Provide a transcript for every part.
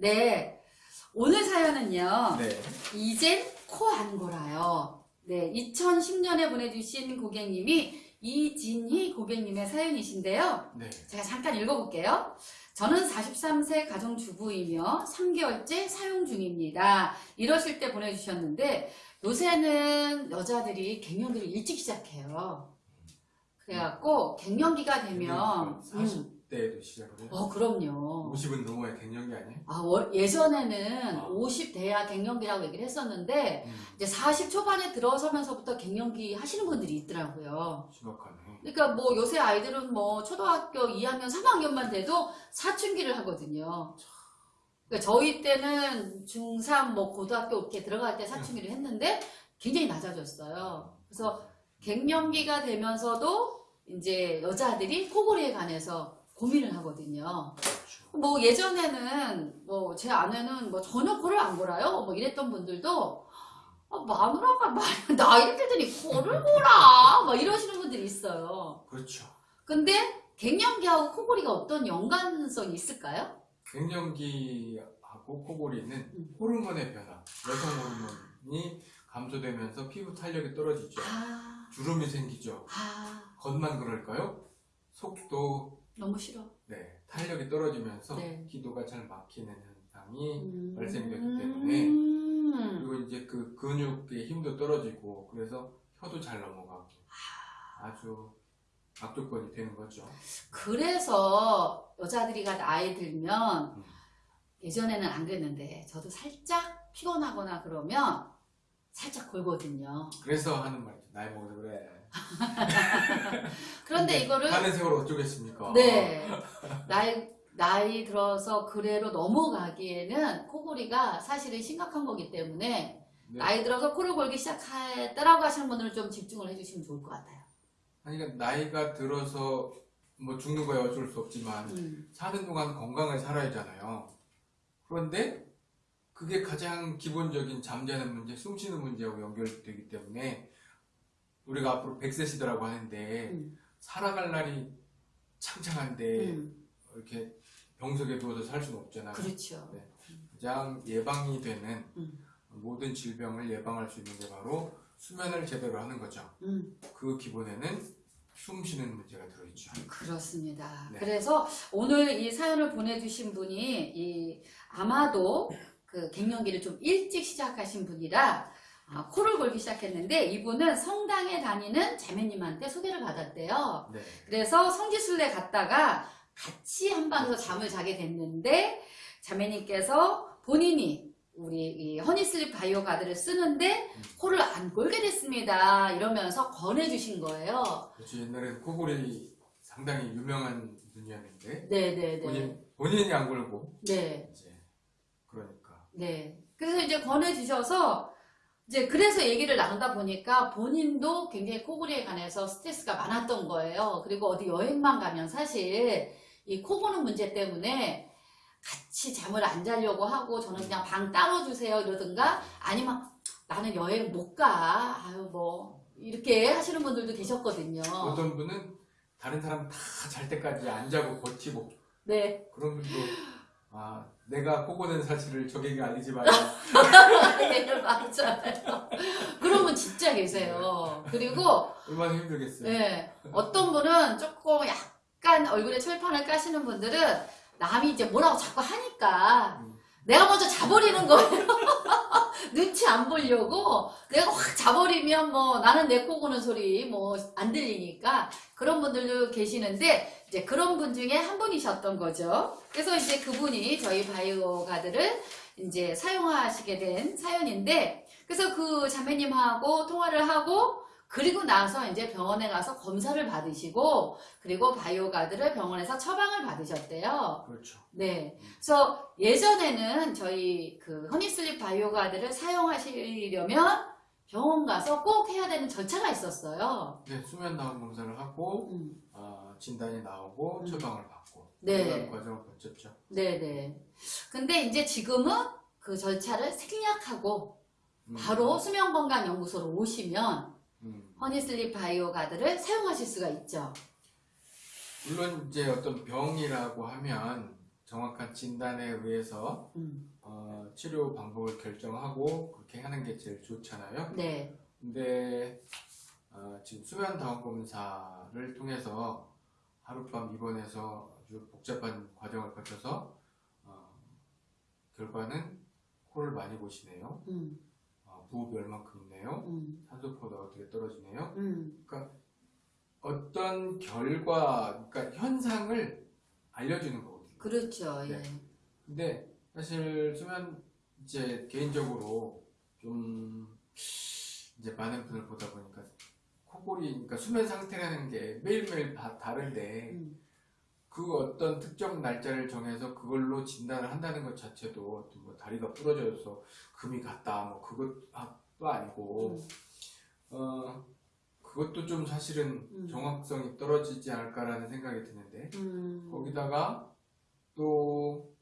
네. 오늘 사연은요. 네. 이젠 코 안 골아요. 네. 2010년에 보내주신 고객님이 이진희 고객님의 사연이신데요. 네. 제가 잠깐 읽어볼게요. 저는 43세 가정주부이며 3개월째 사용 중입니다. 이러실 때 보내주셨는데 요새는 여자들이 갱년기를 일찍 시작해요. 그래갖고 갱년기가 되면 음, 40대에도 시작을 해요. 어 그럼요. 50은 넘어야 갱년기 아니에요? 아, 월- 예전에는 아. 50 돼야 갱년기라고 얘기를 했었는데 음, 이제 40 초반에 들어서면서부터 갱년기 하시는 분들이 있더라고요. 심각하네. 그러니까 뭐 요새 아이들은 뭐 초등학교 2학년, 3학년만 돼도 사춘기를 하거든요. 그러니까 저희 때는 중3, 뭐 고등학교 이렇게 들어갈 때 사춘기를 했는데 굉장히 낮아졌어요. 그래서 갱년기가 되면서도 이제 여자들이 코골이에 관해서 고민을 하거든요. 뭐 예전에는 뭐 제 아내는 뭐 전혀 코를 안 골아요. 뭐 이랬던 분들도 아, 마누라가 말- 나이를 들더니 코를 골아 막 이러시는 분들이 있어요. 그렇죠. 근데 갱년기하고 코골이가 어떤 연관성이 있을까요? 갱년기하고 코골이는 음. 호르몬의 변화, 여성 호르몬이 감소되면서 피부 탄력이 떨어지죠. 아, 주름이 생기죠. 아 겉만 그럴까요? 속도, 너무 싫어. 네, 탄력이 떨어지면서 네. 기도가 잘 막히는 현상이 음. 발생되기 때문에 음. 그리고 이제 그 근육의 힘도 떨어지고 그래서 혀도 잘 넘어가고 아주 악조건이 되는 거죠. 그래서 여자들이가 나이 들면 음. 예전에는 안 그랬는데 저도 살짝 피곤하거나 그러면 살짝 골거든요. 그래서 하는 말이죠. 나이 먹어서 그래. 그런데 이거를 하는 세월 어쩌겠습니까? 네 나이 나이 들어서 그래로 넘어가기에는 코골이가 사실은 심각한 거기 때문에 네. 나이 들어서 코를 골기 시작했다라고 하시는 분들은 좀 집중을 해주시면 좋을 것 같아요. 아니, 그러니까 나이가 들어서 뭐 죽는 거야 어쩔 수 없지만 음, 사는 동안 건강하게 살아야잖아요. 그런데 그게 가장 기본적인 잠자는 문제, 숨 쉬는 문제하고 연결되기 때문에 우리가 앞으로 100세 시대라고 하는데 음, 살아갈 날이 창창한데 음, 이렇게 병석에 누워서 살 수는 없잖아요. 그렇죠. 네. 가장 예방이 되는 음. 모든 질병을 예방할 수 있는 게 바로 수면을 제대로 하는 거죠. 음, 그 기본에는 숨 쉬는 문제가 들어있죠. 그렇습니다. 네. 그래서 오늘 이 사연을 보내주신 분이 이 아마도 그 갱년기를 좀 일찍 시작하신 분이라 아, 코를 골기 시작했는데 이분은 성당에 다니는 자매님한테 소개를 받았대요. 네. 그래서 성지순례 갔다가 같이 한 방에서 잠을 자게 됐는데 자매님께서 본인이 우리 이 허니슬립 바이오 가드를 쓰는데 코를 안 골게 됐습니다. 이러면서 권해주신 거예요. 그렇죠. 옛날에 코골이 상당히 유명한 분이었는데 네네네. 본인, 본인이 안 걸고 네, 이제 그러니까 네. 그래서 이제 권해주셔서 이제 그래서 얘기를 나누다 보니까 본인도 굉장히 코골이에 관해서 스트레스가 많았던 거예요. 그리고 어디 여행만 가면 사실 이 코 고는 문제 때문에 같이 잠을 안 자려고 하고 저는 그냥 방 따로 주세요 이러든가 아니면 나는 여행 못 가. 아유 뭐 이렇게 하시는 분들도 계셨거든요. 어떤 분은 다른 사람 다 잘 때까지 안 자고 버티고 네. 그런 분도 아 내가 코고는 사실을 적에게 알리지 네, 맞아요. 그런 분 진짜 계세요. 그리고 얼마나 힘들겠어요. 네. 어떤 분은 조금 약간 얼굴에 철판을 까시는 분들은 남이 이제 뭐라고 자꾸 하니까 음. 내가 먼저 자버리는 거예요. 눈치 안 보려고 내가 확 자버리면 뭐 나는 내 코 고는 소리 뭐 안 들리니까 그런 분들도 계시는데 이제 그런 분 중에 한 분이셨던 거죠. 그래서 이제 그분이 저희 바이오 가드를 이제 사용하시게 된 사연인데 그래서 그 자매님하고 통화를 하고 그리고 나서 이제 병원에 가서 검사를 받으시고 그리고 바이오 가드를 병원에서 처방을 받으셨대요. 그렇죠. 네. 그래서 예전에는 저희 그 허니슬립 바이오 가드를 사용하시려면 병원 가서 꼭 해야 되는 절차가 있었어요. 네, 수면 나온 검사를 하고 음. 아, 진단이 나오고 음. 처방을 받고 네. 그런 과정을 거쳤죠. 네 네. 근데 이제 지금은 그 절차를 생략하고 음. 바로 수면건강연구소로 오시면 음. 허니슬립 바이오 가드를 사용하실 수가 있죠. 물론 이제 어떤 병이라고 하면 정확한 진단에 의해서 음. 어, 치료 방법을 결정하고 그렇게 하는 게 제일 좋잖아요. 네. 근데 어, 지금 수면 다운 검사를 통해서 하룻밤 입원해서 아주 복잡한 과정을 거쳐서 어, 결과는 코를 많이 보시네요. 음. 얼만큼 있네요. 음. 산소포가 어떻게 떨어지네요. 음. 어떤 결과, 그러니까 현상을 알려주는 거거든요. 그렇죠. 예. 네. 근데 사실 수면 이제 개인적으로 좀 이제 많은 분을 보다 보니까 코골이, 그러니까 수면 상태라는 게 매일매일 다 다른데 음. 그 어떤 특정 날짜를 정해서 그걸로 진단을 한다는 것 자체도 뭐 다리가 부러져서 금이 갔다 뭐 그것도 아니고 음. 어 그것도 좀 사실은 음. 정확성이 떨어지지 않을까라는 생각이 드는데 음. 거기다가 또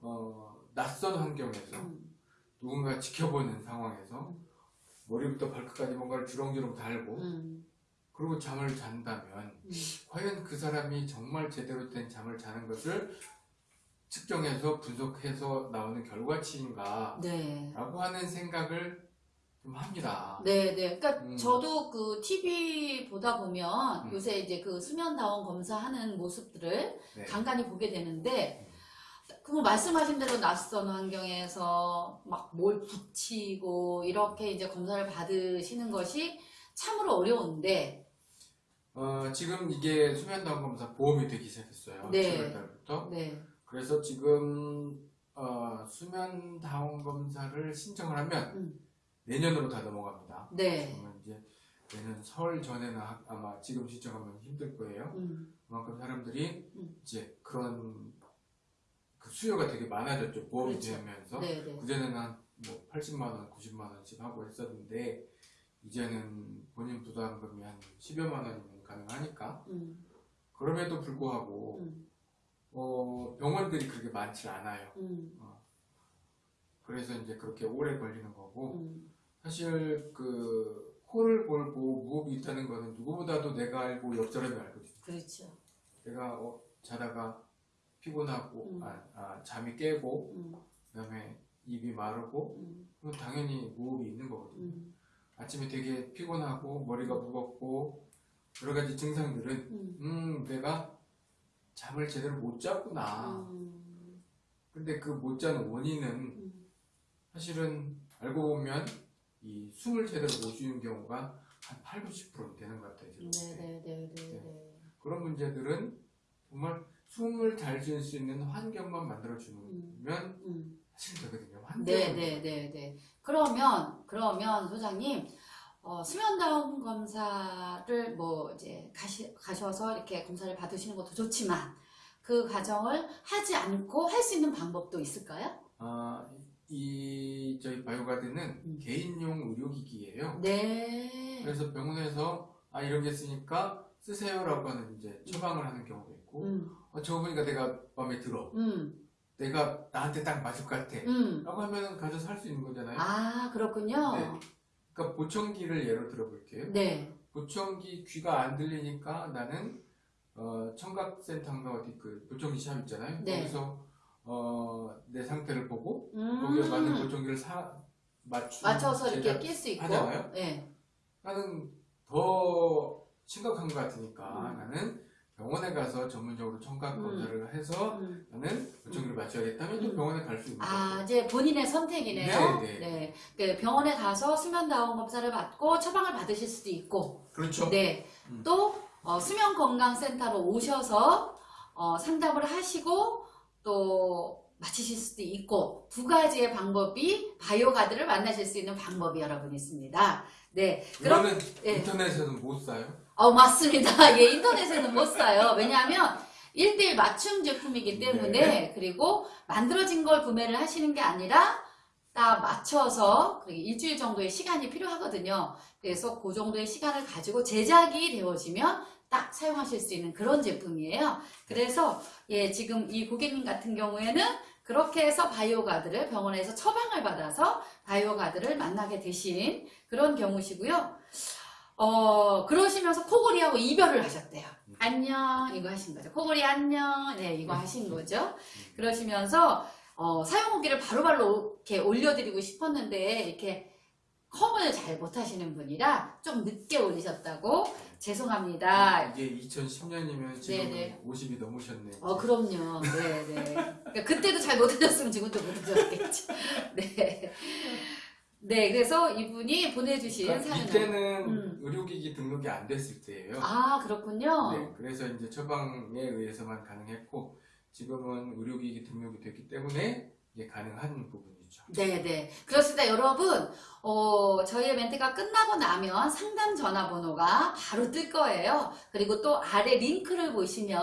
어, 낯선 환경에서 음. 누군가 지켜보는 상황에서 음. 머리부터 발끝까지 뭔가를 주렁주렁 달고 음. 그리고 잠을 잔다면 음. 과연 그 사람이 정말 제대로 된 잠을 자는 것을 측정해서 분석해서 나오는 결과치인가 네. 라고 하는 생각을 좀 합니다. 네, 네. 그러니까 음. 저도 그 TV 보다 보면 음. 요새 이제 그 수면 다운 검사하는 모습들을 네. 간간히 보게 되는데 그 말씀하신 대로 낯선 환경에서 막 뭘 붙이고 이렇게 이제 검사를 받으시는 것이 참으로 어려운데 어, 지금 이게 수면다운 검사 보험이 되기 시작했어요. 네. 7월 달부터. 네. 그래서 지금 어, 수면다운 검사를 신청을 하면 음. 내년으로 다 넘어갑니다. 네. 그러면 이제 내년 설 전에는 하- 아마 지금 신청하면 힘들 거예요. 음. 그만큼 사람들이 음. 이제 그런 그 수요가 되게 많아졌죠. 보험이 그렇죠. 되면서. 네, 네. 그전에는 한 뭐 80만 원, 90만 원씩 하고 했었는데 이제는 본인 부담금이 한 10여만 원이면 가능하니까 음. 그럼에도 불구하고 음. 어, 병원들이 그렇게 많지 않아요. 음. 그래서 이제 그렇게 오래 걸리는 거고 음. 사실 그 코를 골고 무호흡이 있다는 거는 누구보다도 내가 알고 옆 사람이 알거든요. 그렇죠. 내가 어, 자다가 피곤하고 음. 아, 아, 잠이 깨고 음. 그다음에 입이 마르고 음. 그럼 당연히 무호흡이 있는 거거든요. 음. 아침에 되게 피곤하고 머리가 무겁고 여러 가지 증상들은 음. 음 내가 잠을 제대로 못 잤구나. 음. 근데 그 못 자는 원인은 음. 사실은 알고 보면 이 숨을 제대로 못 쉬는 경우가 한 8, 90% 되는 것 같아요. 네, 지금. 네, 네, 네, 네. 그런 문제들은 정말 숨을 잘 쉴 수 있는 환경만 만들어주면 음. 사실 되거든요. 환경. 네, 네, 네, 네. 그러면, 그러면 소장님, 어, 수면다운 검사를 뭐 이제 가시, 가셔서 이렇게 검사를 받으시는 것도 좋지만 그 과정을 하지 않고 할 수 있는 방법도 있을까요? 아, 이 저희 바이오가드는 음. 개인용 의료기기예요. 네. 그래서 병원에서 아 이런 게 있으니까 쓰세요라고 하는 이제 처방을 하는 경우도 있고 음, 어, 저거 보니까 내가 마음에 들어. 음, 내가 나한테 딱 맞을 것 같아. 음. 라고 하면 가져서 할 수 있는 거잖아요. 아, 그렇군요. 네. 그러니까 보청기를 예로 들어볼게요. 네. 보청기 귀가 안 들리니까 나는 어, 청각센터인가 어디 그 보청기 샵 있잖아요. 네. 거기서 어, 내 상태를 보고 음. 거기에 맞는 보청기를 사 맞추 맞춰서 이렇게 낄 수 있고. 하잖아요. 네. 나는 더 심각한 것 같으니까 음. 나는 병원에 가서 전문적으로 청각 음. 검사를 해서 음. 나는 맞춰야겠다면 또 음. 병원에 갈 수 있는 아. 이제 본인의 선택이네요. 네, 네. 그 병원에 가서 수면다운 검사를 받고 처방을 받으실 수도 있고, 그렇죠. 네. 음. 또 어, 수면건강센터로 오셔서 어, 상담을 하시고 또 마치실 수도 있고 두 가지의 방법이 바이오가드를 만나실 수 있는 방법이 여러분 있습니다. 네. 그럼 이거는 예. 인터넷에서는 못 사요. 어, 맞습니다. 예, 인터넷에는 못 사요. 왜냐하면 1대1 맞춤 제품이기 때문에 네. 그리고 만들어진 걸 구매를 하시는 게 아니라 딱 맞춰서 일주일 정도의 시간이 필요하거든요. 그래서 그 정도의 시간을 가지고 제작이 되어지면 딱 사용하실 수 있는 그런 제품이에요. 그래서 예, 지금 이 고객님 같은 경우에는 그렇게 해서 바이오가드를 병원에서 처방을 받아서 바이오가드를 만나게 되신 그런 경우시고요. 어, 그러시면서 코골이하고 이별을 하셨대요. 안녕 이거 하신 거죠. 코골이 안녕 네 이거 하신 거죠. 그러시면서 어, 사용 후기를 바로바로 이렇게 올려드리고 싶었는데 이렇게 컴을 잘 못하시는 분이라 좀 늦게 올리셨다고 죄송합니다. 이게 2010년이면 지금 네네. 50이 넘으셨네. 어 그럼요. 네네. 그러니까 그때도 잘 못하셨으면 지금도 못하셨겠죠. 네. 네 그래서 이분이 보내주신 그러니까 사연은 이때는 음. 의료기기 등록이 안 됐을 때예요. 아 그렇군요. 네, 그래서 이제 처방에 의해서만 가능했고 지금은 의료기기 등록이 됐기 때문에 이게 가능한 부분이죠. 네네. 그렇습니다. 여러분, 어, 저희의 멘트가 끝나고 나면 상담 전화번호가 바로 뜰 거예요. 그리고 또 아래 링크를 보시면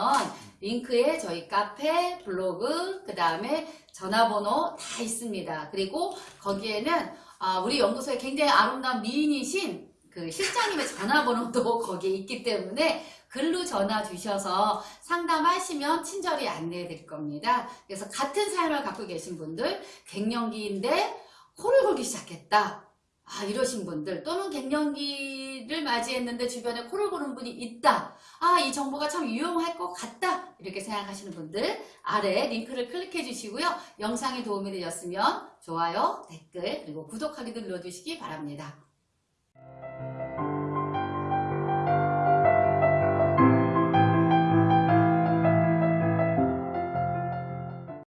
링크에 저희 카페, 블로그, 그 다음에 전화번호 다 있습니다. 그리고 거기에는 아, 우리 연구소에 굉장히 아름다운 미인이신 그 실장님의 전화번호도 거기에 있기 때문에 글로 전화 주셔서 상담하시면 친절히 안내해 드릴 겁니다. 그래서 같은 사연을 갖고 계신 분들, 갱년기인데 코를 골기 시작했다. 아, 이러신 분들, 또는 갱년기를 맞이했는데 주변에 코를 고는 분이 있다. 아, 이 정보가 참 유용할 것 같다. 이렇게 생각하시는 분들, 아래 링크를 클릭해 주시고요. 영상이 도움이 되셨으면 좋아요, 댓글, 그리고 구독하기도 눌러주시기 바랍니다.